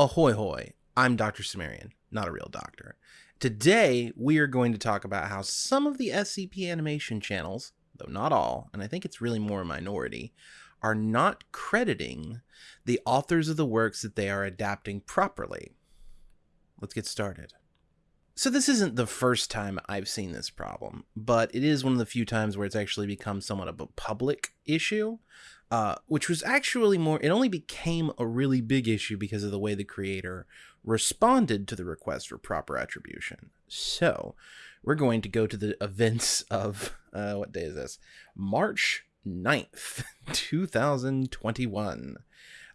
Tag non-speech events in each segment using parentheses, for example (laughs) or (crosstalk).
Ahoy hoy, I'm Dr. Sumerian, not a real doctor. Today, we are going to talk about how some of the SCP animation channels, though not all, and I think it's really more a minority, are not crediting the authors of the works that they are adapting properly. Let's get started. So this isn't the first time I've seen this problem, but it is one of the few times where it's actually become somewhat of a public issue uh, which was actually more, it only became a really big issue because of the way the creator responded to the request for proper attribution. So, we're going to go to the (laughs) events of, uh, what day is this? March 9th, (laughs) 2021.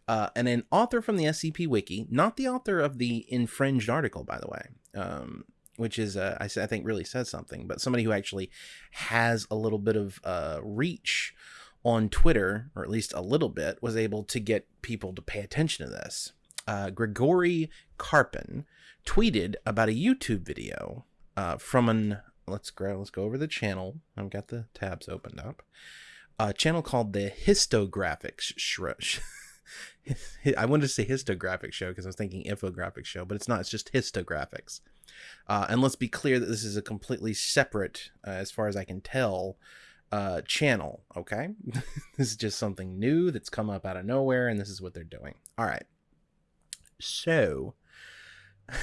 Uh, and an author from the SCP Wiki, not the author of the infringed article, by the way, um, which is, uh, I, I, think, really says something, but somebody who actually has a little bit of uh, reach on Twitter, or at least a little bit, was able to get people to pay attention to this. Uh, Grigory Karpin tweeted about a YouTube video uh, from an let's go let's go over the channel. I've got the tabs opened up. A channel called the Histographics Show. I wanted to say histographic show because I was thinking infographic show, but it's not. It's just histographics. Uh, and let's be clear that this is a completely separate, uh, as far as I can tell, uh, channel. Okay, (laughs) this is just something new that's come up out of nowhere, and this is what they're doing. All right, so. (laughs)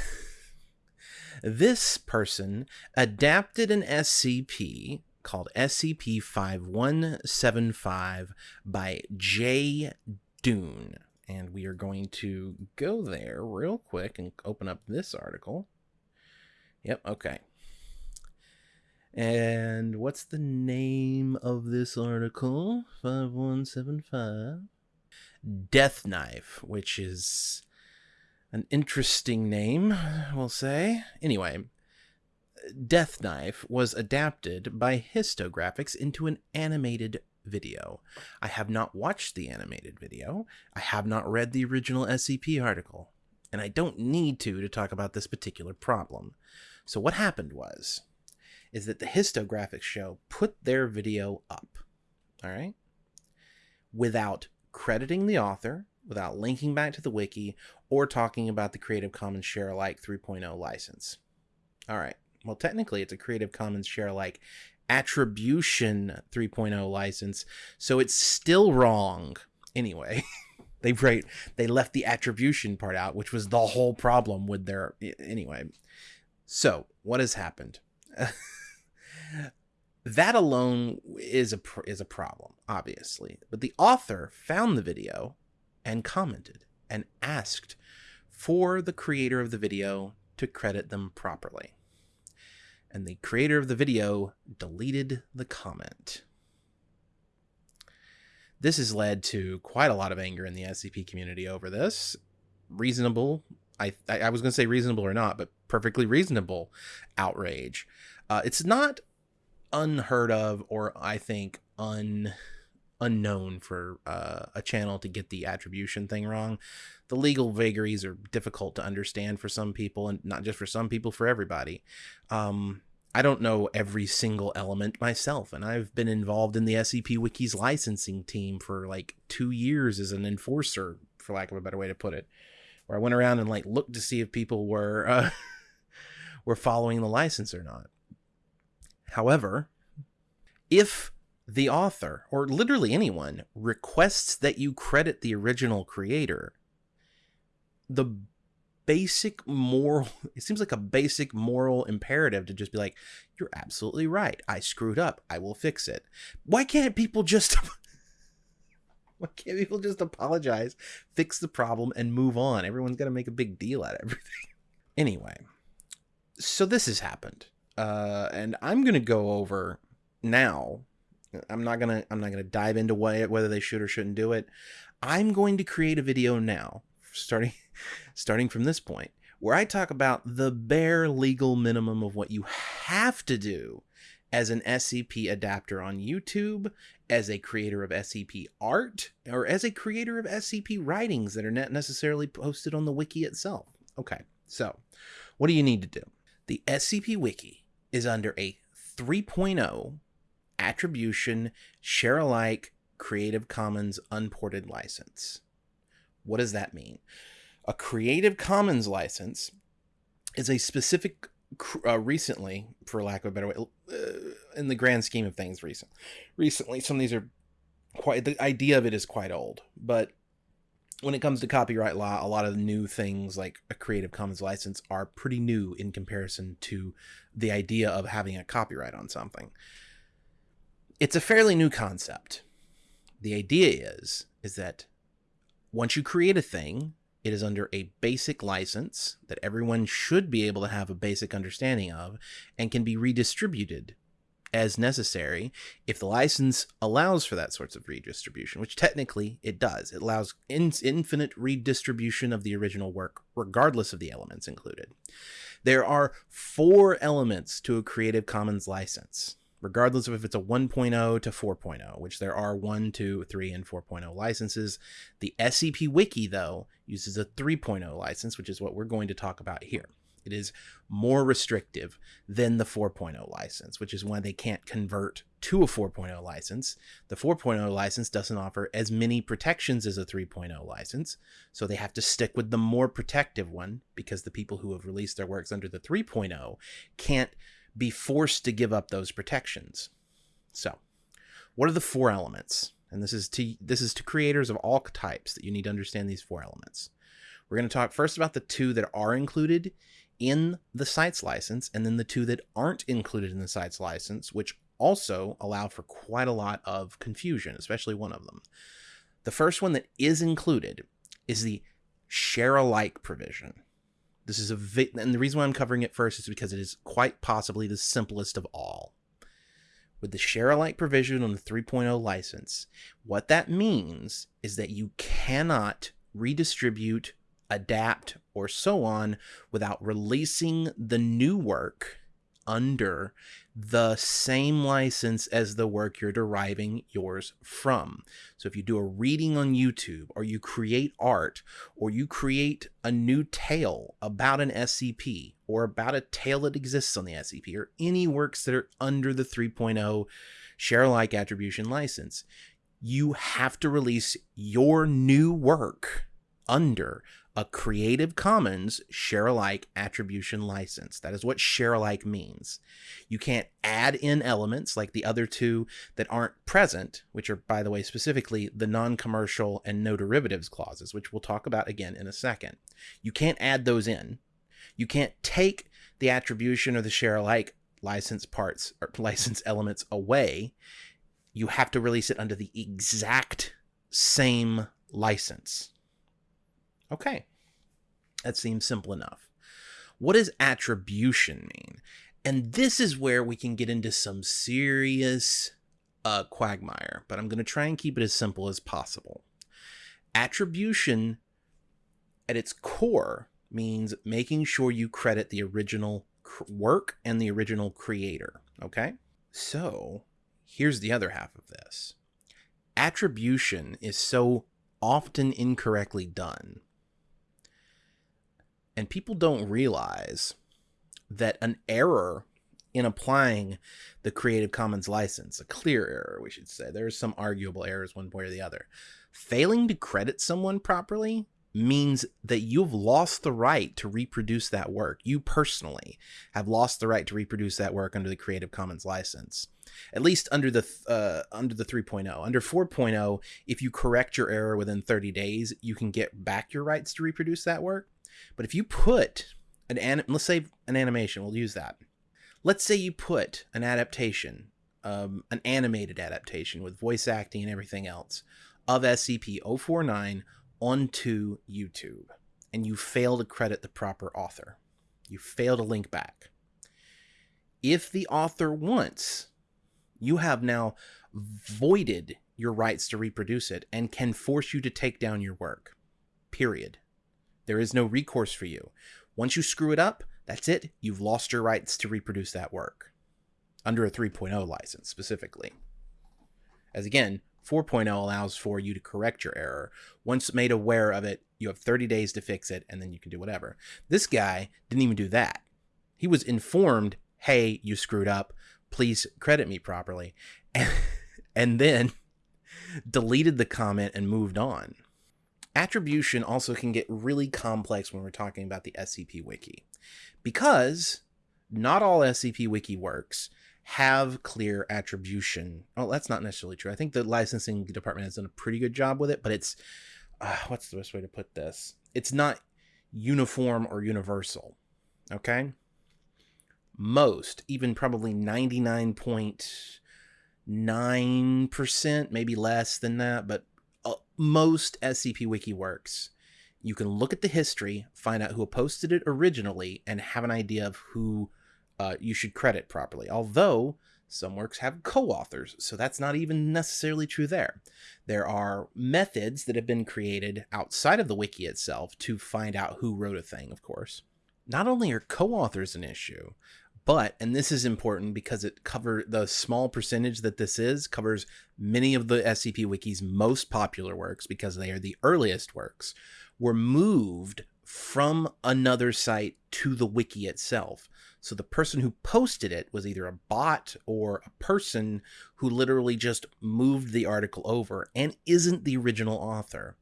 this person adapted an SCP called SCP 5175 by Jay Dune. And we are going to go there real quick and open up this article. Yep, okay. And what's the name of this article? 5175. Death Knife, which is an interesting name, we'll say. Anyway, Death Knife was adapted by Histographics into an animated video. I have not watched the animated video. I have not read the original SCP article. And I don't need to to talk about this particular problem. So what happened was is that the histographics show put their video up, all right, without crediting the author, without linking back to the wiki, or talking about the Creative Commons Share Alike 3.0 license. All right, well, technically it's a Creative Commons Share Alike attribution 3.0 license, so it's still wrong. Anyway, (laughs) they right they left the attribution part out, which was the whole problem with their anyway. So, what has happened? (laughs) that alone is a is a problem, obviously. But the author found the video and commented and asked for the creator of the video to credit them properly. And the creator of the video deleted the comment. This has led to quite a lot of anger in the SCP community over this. Reasonable, I, I was going to say reasonable or not, but perfectly reasonable outrage. Uh, it's not unheard of or I think un unknown for uh, a channel to get the attribution thing wrong. The legal vagaries are difficult to understand for some people, and not just for some people, for everybody. Um, I don't know every single element myself, and I've been involved in the SCP Wiki's licensing team for like two years as an enforcer, for lack of a better way to put it, where I went around and like looked to see if people were uh, (laughs) were following the license or not. However, if the author, or literally anyone, requests that you credit the original creator, the basic moral, (laughs) it seems like a basic moral imperative to just be like, you're absolutely right. I screwed up. I will fix it. Why can't people just. (laughs) Why can't people just apologize, fix the problem, and move on? Everyone's got to make a big deal out of everything. (laughs) anyway, so this has happened uh, and I'm gonna go over now. I'm not gonna I'm not gonna dive into what, whether they should or shouldn't do it. I'm going to create a video now, starting (laughs) starting from this point, where I talk about the bare legal minimum of what you have to do as an SCP adapter on YouTube, as a creator of SCP art, or as a creator of SCP writings that are not necessarily posted on the wiki itself. Okay, so what do you need to do? The SCP Wiki is under a 3.0 attribution share alike Creative Commons unported license. What does that mean? A Creative Commons license is a specific, uh, recently, for lack of a better way, uh, in the grand scheme of things, recent, recently, some of these are quite, the idea of it is quite old, but when it comes to copyright law, a lot of new things like a Creative Commons license are pretty new in comparison to the idea of having a copyright on something. It's a fairly new concept. The idea is is that once you create a thing, it is under a basic license that everyone should be able to have a basic understanding of and can be redistributed as necessary if the license allows for that sorts of redistribution, which technically it does. It allows in infinite redistribution of the original work, regardless of the elements included. There are four elements to a Creative Commons license, regardless of if it's a 1.0 to 4.0, which there are 1, 2, 3, and 4.0 licenses. The SCP Wiki, though, uses a 3.0 license, which is what we're going to talk about here. It is more restrictive than the 4.0 license, which is why they can't convert to a 4.0 license. The 4.0 license doesn't offer as many protections as a 3.0 license, so they have to stick with the more protective one because the people who have released their works under the 3.0 can't be forced to give up those protections. So, what are the four elements? And this is to this is to creators of all types that you need to understand these four elements. We're going to talk first about the two that are included in the site's license, and then the two that aren't included in the site's license, which also allow for quite a lot of confusion, especially one of them. The first one that is included is the share alike provision. This is a vi- and the reason why I'm covering it first is because it is quite possibly the simplest of all. With the share alike provision on the 3.0 license, what that means is that you cannot redistribute adapt, or so on without releasing the new work under the same license as the work you're deriving yours from. So if you do a reading on YouTube or you create art or you create a new tale about an SCP or about a tale that exists on the SCP or any works that are under the 3.0 share alike attribution license, you have to release your new work under a Creative Commons share alike attribution license. That is what share alike means. You can't add in elements like the other two that aren't present, which are, by the way, specifically the non commercial and no derivatives clauses, which we'll talk about again in a second. You can't add those in. You can't take the attribution or the share alike license parts or (laughs) license elements away. You have to release it under the exact same license. Okay, that seems simple enough. What does attribution mean? And this is where we can get into some serious uh, quagmire, but I'm going to try and keep it as simple as possible. Attribution, at its core, means making sure you credit the original work and the original creator. Okay? So, here's the other half of this attribution is so often incorrectly done and people don't realize that an error in applying the Creative Commons license, a clear error, we should say, there's some arguable errors one way or the other. Failing to credit someone properly means that you've lost the right to reproduce that work. You personally have lost the right to reproduce that work under the Creative Commons license. At least under the uh, under the 3.0. Under 4.0, if you correct your error within 30 days, you can get back your rights to reproduce that work. But if you put an anim- let's say an animation, we'll use that. Let's say you put an adaptation, um, an animated adaptation with voice acting and everything else of SCP-049 onto YouTube, and you fail to credit the proper author. You fail to link back. If the author wants, you have now voided your rights to reproduce it and can force you to take down your work. Period. There is no recourse for you. Once you screw it up, that's it. You've lost your rights to reproduce that work under a 3.0 license specifically. As again, 4.0 allows for you to correct your error. Once made aware of it, you have 30 days to fix it and then you can do whatever. This guy didn't even do that. He was informed, hey, you screwed up. Please credit me properly. And, (laughs) and then deleted the comment and moved on. Attribution also can get really complex when we're talking about the SCP Wiki because not all SCP Wiki works have clear attribution. Oh, that's not necessarily true. I think the licensing department has done a pretty good job with it, but it's uh, what's the best way to put this? It's not uniform or universal. Okay? Most, even probably 99.9%, maybe less than that, but most SCP Wiki works. You can look at the history, find out who posted it originally, and have an idea of who uh, you should credit properly. Although some works have co-authors, so that's not even necessarily true there. There are methods that have been created outside of the wiki itself to find out who wrote a thing, of course. Not only are co-authors an issue, but and this is important because it cover the small percentage that this is covers many of the SCP wiki's most popular works because they are the earliest works were moved from another site to the wiki itself. So the person who posted it was either a bot or a person who literally just moved the article over and isn't the original author.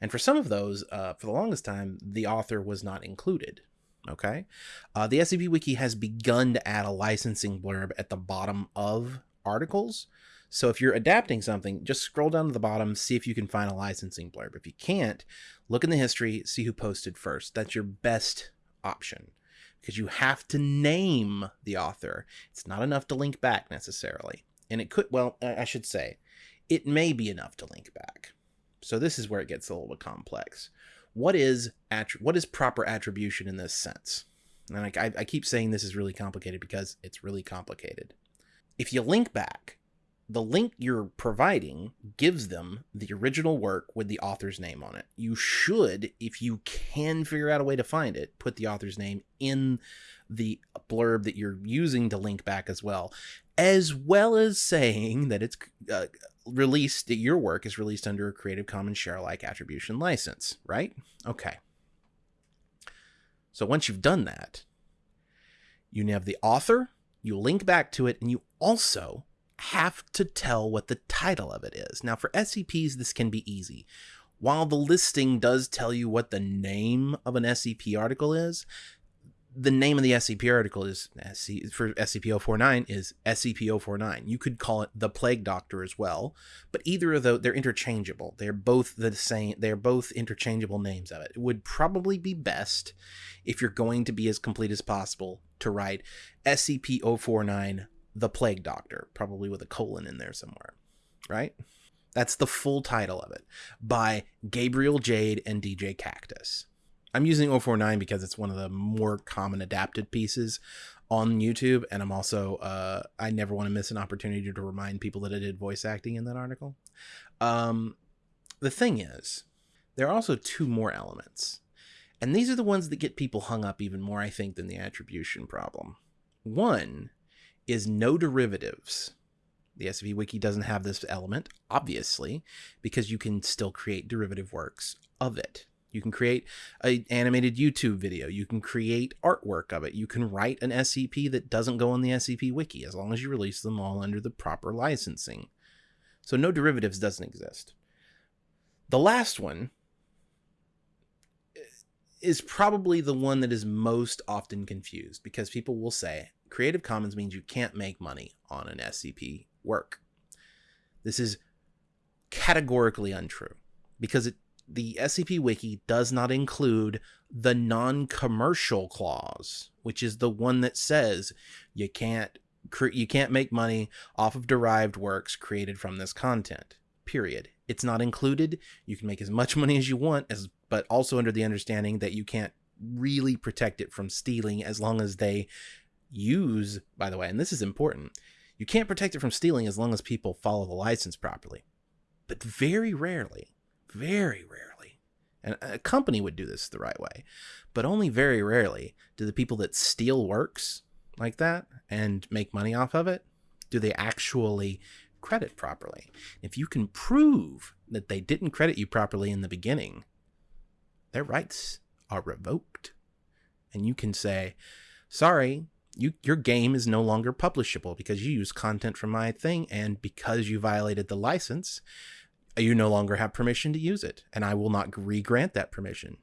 And for some of those, uh, for the longest time, the author was not included. Okay. Uh, the SCP Wiki has begun to add a licensing blurb at the bottom of articles. So if you're adapting something, just scroll down to the bottom, see if you can find a licensing blurb. If you can't, look in the history, see who posted first. That's your best option because you have to name the author. It's not enough to link back necessarily. And it could, well, I should say, it may be enough to link back. So this is where it gets a little bit complex. What is what is proper attribution in this sense? And I, I keep saying this is really complicated because it's really complicated. If you link back, the link you're providing gives them the original work with the author's name on it. You should, if you can figure out a way to find it, put the author's name in the blurb that you're using to link back as well, as well as saying that it's uh, released, that your work is released under a Creative Commons share alike attribution license, right? Okay. So once you've done that, you have the author, you link back to it, and you also have to tell what the title of it is. Now, for SCPs, this can be easy. While the listing does tell you what the name of an SCP article is, the name of the SCP article is uh, SC, for SCP-049 is SCP-049. You could call it the Plague Doctor as well, but either of those they're interchangeable. They're both the same. They're both interchangeable names of it. It would probably be best if you're going to be as complete as possible to write SCP-049 the Plague Doctor, probably with a colon in there somewhere, right? That's the full title of it by Gabriel Jade and DJ Cactus. I'm using 049 because it's one of the more common adapted pieces on YouTube, and I'm also uh, I never want to miss an opportunity to remind people that I did voice acting in that article. Um, the thing is, there are also two more elements, and these are the ones that get people hung up even more, I think, than the attribution problem. One is no derivatives. The SCP Wiki doesn't have this element, obviously, because you can still create derivative works of it. You can create an animated YouTube video. You can create artwork of it. You can write an SCP that doesn't go on the SCP Wiki as long as you release them all under the proper licensing. So no derivatives doesn't exist. The last one eh, is probably the one that is most often confused because people will say, Creative Commons means you can't make money on an SCP work. This is categorically untrue because it, the SCP Wiki does not include the non-commercial clause, which is the one that says you can't you can't make money off of derived works created from this content. Period. It's not included. You can make as much money as you want as but also under the understanding that you can't really protect it from stealing as long as they use, by the way, and this is important, you can't protect it from stealing as long as people follow the license properly. But very rarely, very rarely, and a company would do this the right way, but only very rarely do the people that steal works like that and make money off of it, do they actually credit properly? If you can prove that they didn't credit you properly in the beginning, their rights are revoked. And you can say, sorry, you your game is no longer publishable because you use content from my thing and because you violated the license you no longer have permission to use it, and I will not re-grant that permission.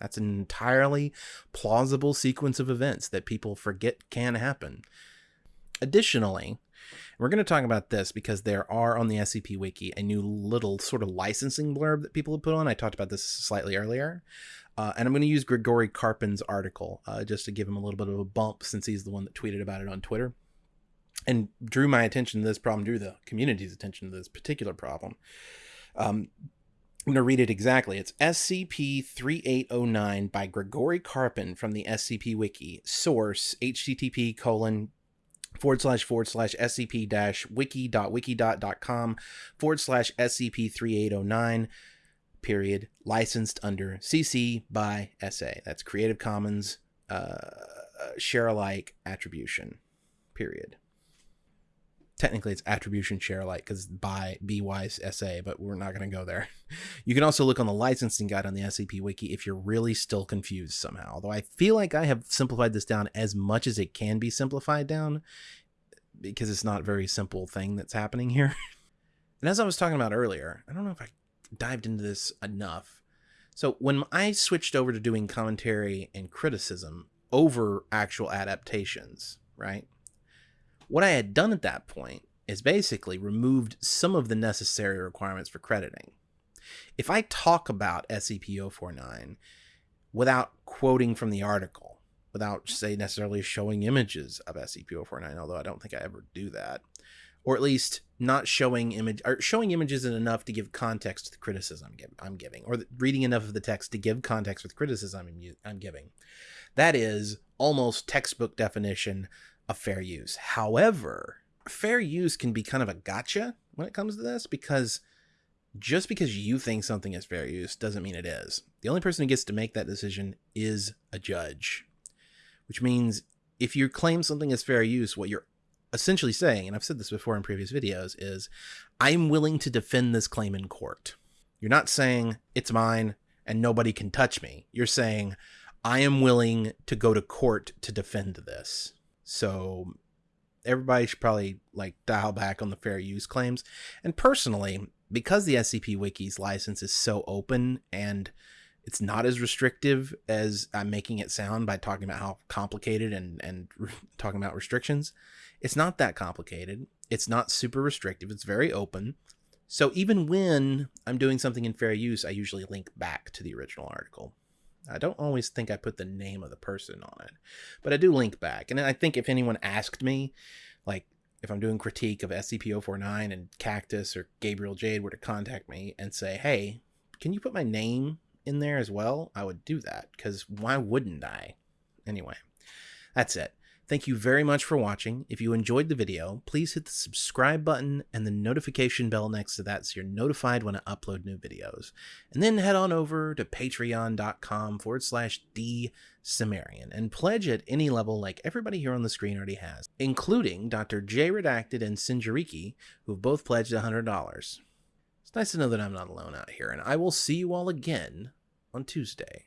That's an entirely plausible sequence of events that people forget can happen. Additionally, we're going to talk about this because there are on the SCP Wiki a new little sort of licensing blurb that people have put on. I talked about this slightly earlier. Uh, and I'm going to use Grigory Karpin's article uh, just to give him a little bit of a bump since he's the one that tweeted about it on Twitter and drew my attention to this problem, drew the community's attention to this particular problem. Um, I'm going to read it exactly. It's SCP 3809 by Grigory Karpin from the SCP Wiki. Source http colon forward slash forward slash scp dash wiki dot wiki dot dot com forward slash scp 3809 period licensed under cc by sa that's creative commons uh, share alike attribution period technically it's attribution share alike because by bwise sa but we're not going to go there. (laughs) You can also look on the licensing guide on the scp wiki if you're really still confused somehow. Although i feel like i have simplified this down as much as it can be simplified down because it's not a very simple thing that's happening here. (laughs) And as i was talking about earlier i don't know if i dived into this enough. So when i switched over to doing commentary and criticism over actual adaptations right what I had done at that point is basically removed some of the necessary requirements for crediting. If I talk about SCP-049 without quoting from the article, without say necessarily showing images of SCP-049, although I don't think I ever do that, or at least not showing image or showing images enough to give context to the criticism I'm giving, or reading enough of the text to give context with criticism I'm giving. That is almost textbook definition of fair use. However, fair use can be kind of a gotcha when it comes to this because just because you think something is fair use doesn't mean it is. The only person who gets to make that decision is a judge, which means if you claim something is fair use, what you're essentially saying, and I've said this before in previous videos, is I'm willing to defend this claim in court. You're not saying it's mine and nobody can touch me. You're saying I am willing to go to court to defend this. So everybody should probably like dial back on the fair use claims. And personally, because the SCP Wiki's license is so open and it's not as restrictive as I'm making it sound by talking about how complicated and and (laughs) talking about restrictions. It's not that complicated. It's not super restrictive. It's very open. So even when I'm doing something in fair use, I usually link back to the original article. I don't always think I put the name of the person on it, but I do link back. And I think if anyone asked me, like if I'm doing critique of SCP-049 and Cactus or Gabriel Jade were to contact me and say, hey, can you put my name in there as well? I would do that because why wouldn't I? Anyway, that's it. Thank you very much for watching. If you enjoyed the video, please hit the subscribe button and the notification bell next to that so you're notified when I upload new videos. And then head on over to patreon.com forward slash dsumerian and pledge at any level like everybody here on the screen already has, including Dr. J Redacted and Sinjariki, who have both pledged $100. It's nice to know that I'm not alone out here, and I will see you all again on Tuesday.